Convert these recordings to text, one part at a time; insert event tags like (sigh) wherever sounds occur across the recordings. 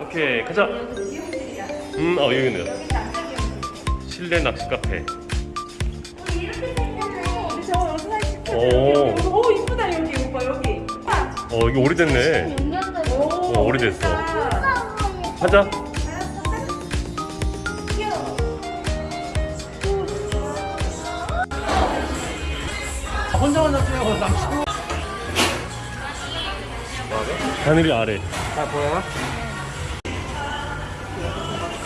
오케이 가자 음, 어 여기 있네요 실내 낚시 카페. 오. 오 이쁘다 여기 오빠 여기. 어 이거 오래됐네 어, 오래됐어. 가자 혼자 혼자 뛰어 낚시고 하늘이 아래 자 보여요?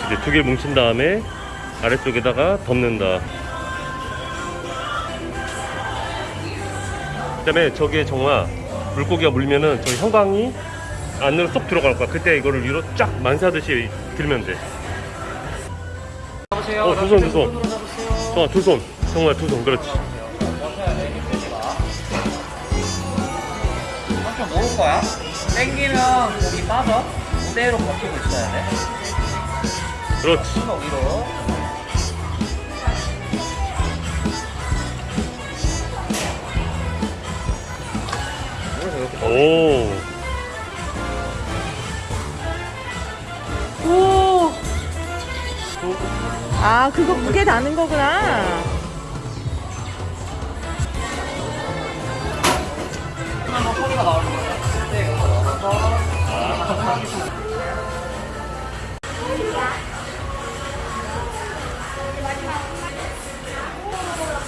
이제 두 개 뭉친 다음에 아래쪽에다가 덮는다 그 다음에 저기에 정말 물고기가 물면은 저 형광이 안으로 쏙 들어갈 거야 그때 이거를 위로 쫙 만사듯이 들면 돼 잡으세요 어, 두 손, 두 손. 어, 두 손. 정말 두 손. 그렇지. 한쪽 모을 거야 땡기면 고기 빠져 그대로 버티고 있어야 돼 그렇지. 손 위로 오. 오. 아 그거 무게 다는 거구나.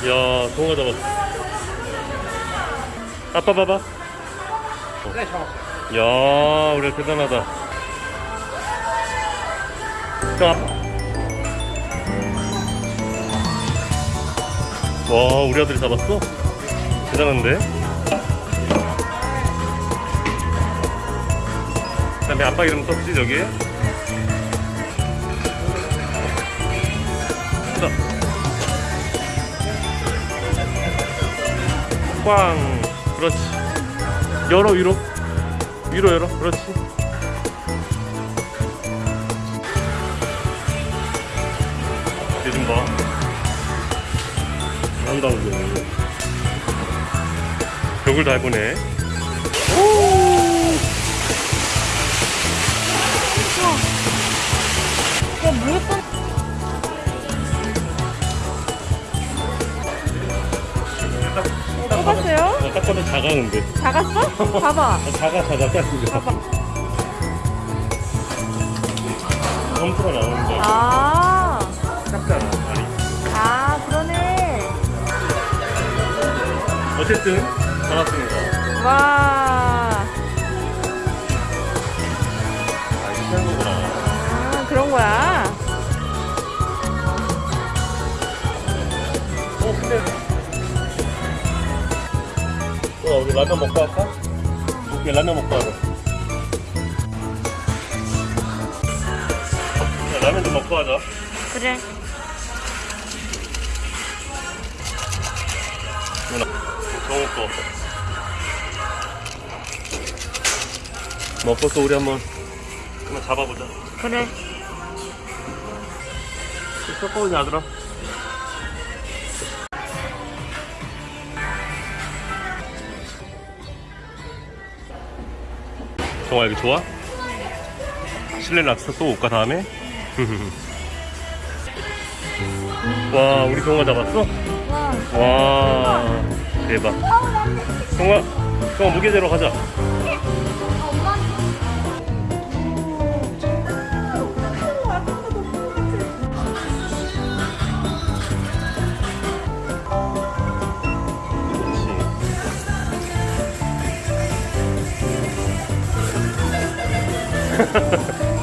야, 동화 잡았어. 아빠 봐봐. 네 잡았어요 야, 우리 대단하다. 자. 와, 우리 아들이 잡았어? 대단한데? 그 다음에 아빠 이름 썼지, 저기에? 자. 꽝. 그렇지. 열어, 위로. 위로 열어. 그렇지. 얘좀 봐. 한다고. 벽을 다 해보네. 야 작아, 근데. 작았어? 봐봐. 아, 작아, 작아. 봐봐. 점수가 나오는데. 아. 작잖아, 다리. 아 그러네. 어쨌든, 잡았습니다. 와. 아, 이렇게 하는 거구나. 아 그런 거야. 어, 근데. 어, 우리 라면 먹고 할까? 오케이, 라면 먹고 하자. 야, 라면 좀 먹고 하자. 그래. 누나, 정우 거. 먹고 또 우리 한번 그만 잡아보자. 그래. 섞어오냐, 아들아? 정아 여기 좋아? 실내 락스터 또 올까 다음에? (laughs) 와 우리 동아 잡았어? 와. 와 대박 동아 동아 무게대로 가자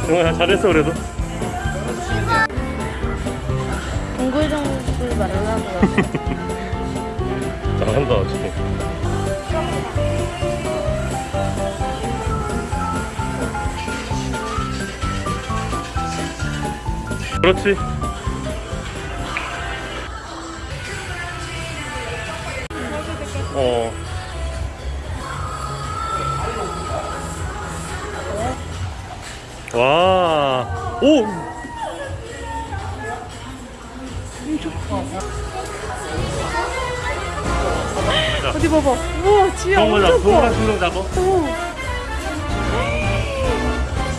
정아 잘했어 그래도. 동글동글 말하고. (laughs) 잘한다 지금 그렇지. 어 와, 오! 자, 어디 봐봐. 우와, 동물아, 엄청 동물아 커. 신경 잡아. 오.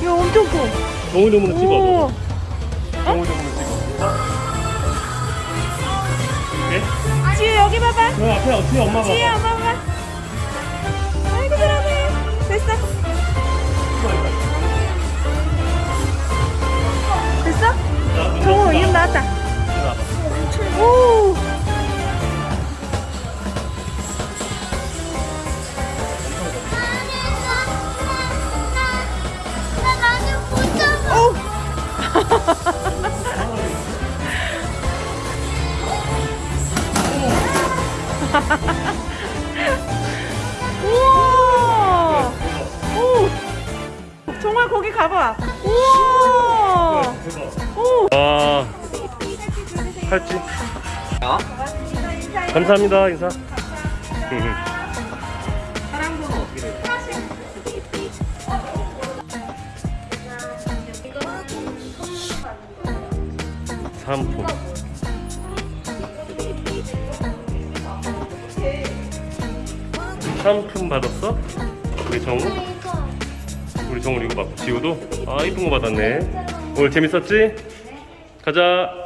야, 엄청 커. 동물 동물 찍어. 오. 너. 동물 동물 찍어. 네? 지혜 여기 봐봐. 그 앞에 어떻게 엄마 지혜 봐봐. 엄마 봐 자, 정 가봐. 우와. 오. 아, 팔찌. 야 감사합니다 인사. 상품. 상품 받았어? 우리 정우? 우리 정우 이거 봐. 지우도? 아 이쁜 거 받았네. 오늘 재밌었지? 가자.